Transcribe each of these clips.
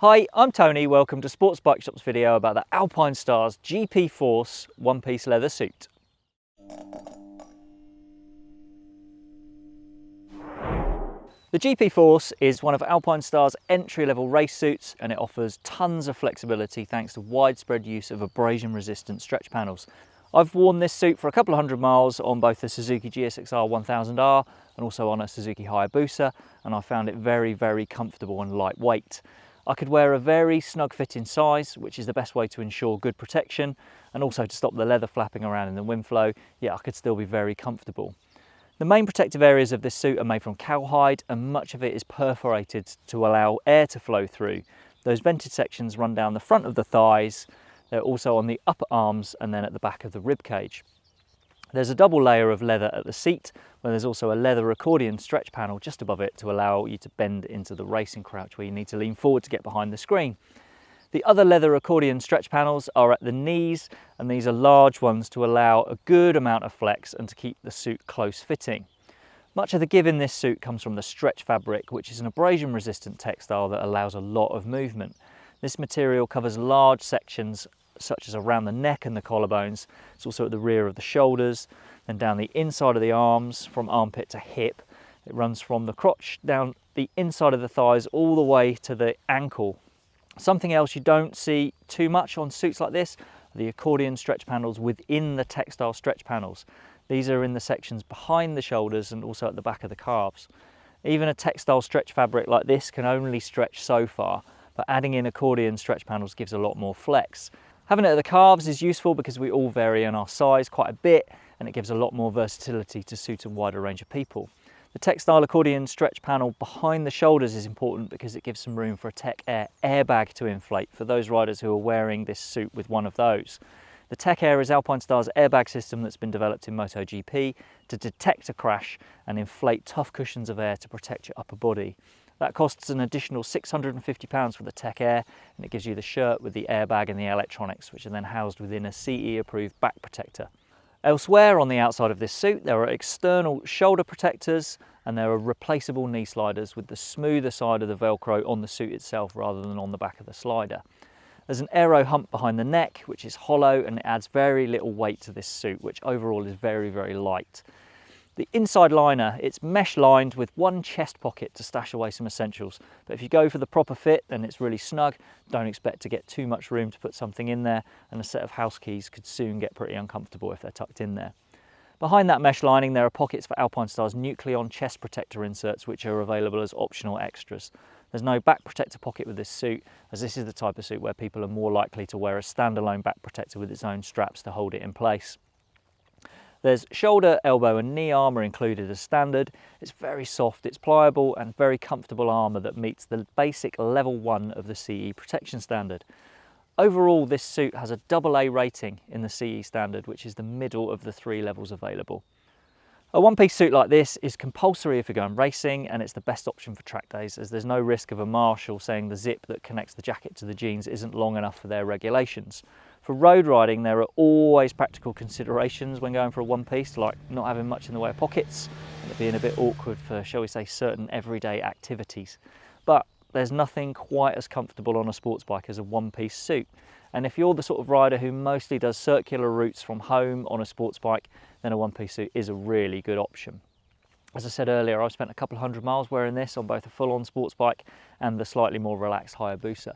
Hi, I'm Tony. Welcome to Sports Bike Shop's video about the Alpinestars GP Force one-piece leather suit. The GP Force is one of Alpinestars' entry-level race suits and it offers tons of flexibility thanks to widespread use of abrasion-resistant stretch panels. I've worn this suit for a couple of hundred miles on both the Suzuki GSXR 1000R and also on a Suzuki Hayabusa and I found it very, very comfortable and lightweight. I could wear a very snug fitting size, which is the best way to ensure good protection and also to stop the leather flapping around in the wind flow, yet I could still be very comfortable. The main protective areas of this suit are made from cowhide and much of it is perforated to allow air to flow through. Those vented sections run down the front of the thighs, they're also on the upper arms and then at the back of the rib cage. There's a double layer of leather at the seat, where there's also a leather accordion stretch panel just above it to allow you to bend into the racing crouch where you need to lean forward to get behind the screen. The other leather accordion stretch panels are at the knees and these are large ones to allow a good amount of flex and to keep the suit close fitting. Much of the give in this suit comes from the stretch fabric, which is an abrasion resistant textile that allows a lot of movement. This material covers large sections such as around the neck and the collarbones. It's also at the rear of the shoulders, then down the inside of the arms from armpit to hip. It runs from the crotch down the inside of the thighs all the way to the ankle. Something else you don't see too much on suits like this the accordion stretch panels within the textile stretch panels. These are in the sections behind the shoulders and also at the back of the calves. Even a textile stretch fabric like this can only stretch so far, but adding in accordion stretch panels gives a lot more flex. Having it at the calves is useful because we all vary in our size quite a bit and it gives a lot more versatility to suit a wider range of people. The textile accordion stretch panel behind the shoulders is important because it gives some room for a Tech Air airbag to inflate for those riders who are wearing this suit with one of those. The Tech Air is Alpinestars' airbag system that's been developed in MotoGP to detect a crash and inflate tough cushions of air to protect your upper body. That costs an additional £650 for the Tech Air and it gives you the shirt with the airbag and the electronics which are then housed within a CE approved back protector. Elsewhere on the outside of this suit there are external shoulder protectors and there are replaceable knee sliders with the smoother side of the velcro on the suit itself rather than on the back of the slider. There's an aero hump behind the neck which is hollow and it adds very little weight to this suit which overall is very very light. The inside liner, it's mesh lined with one chest pocket to stash away some essentials. But if you go for the proper fit, then it's really snug. Don't expect to get too much room to put something in there and a set of house keys could soon get pretty uncomfortable if they're tucked in there. Behind that mesh lining, there are pockets for Alpinestars' Nucleon chest protector inserts, which are available as optional extras. There's no back protector pocket with this suit, as this is the type of suit where people are more likely to wear a standalone back protector with its own straps to hold it in place. There's shoulder, elbow and knee armour included as standard. It's very soft, it's pliable and very comfortable armour that meets the basic level 1 of the CE protection standard. Overall, this suit has a double A rating in the CE standard, which is the middle of the three levels available. A one-piece suit like this is compulsory if you're going racing and it's the best option for track days as there's no risk of a marshal saying the zip that connects the jacket to the jeans isn't long enough for their regulations. For road riding, there are always practical considerations when going for a one piece, like not having much in the way of pockets, and it being a bit awkward for, shall we say, certain everyday activities. But there's nothing quite as comfortable on a sports bike as a one piece suit. And if you're the sort of rider who mostly does circular routes from home on a sports bike, then a one piece suit is a really good option. As I said earlier, I've spent a couple of hundred miles wearing this on both a full on sports bike and the slightly more relaxed Hayabusa.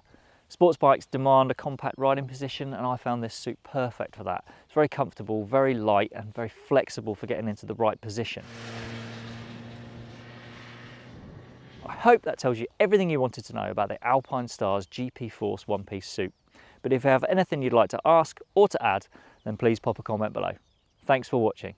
Sports bikes demand a compact riding position and I found this suit perfect for that. It's very comfortable, very light and very flexible for getting into the right position. I hope that tells you everything you wanted to know about the Alpinestars GP Force one-piece suit. But if you have anything you'd like to ask or to add, then please pop a comment below. Thanks for watching.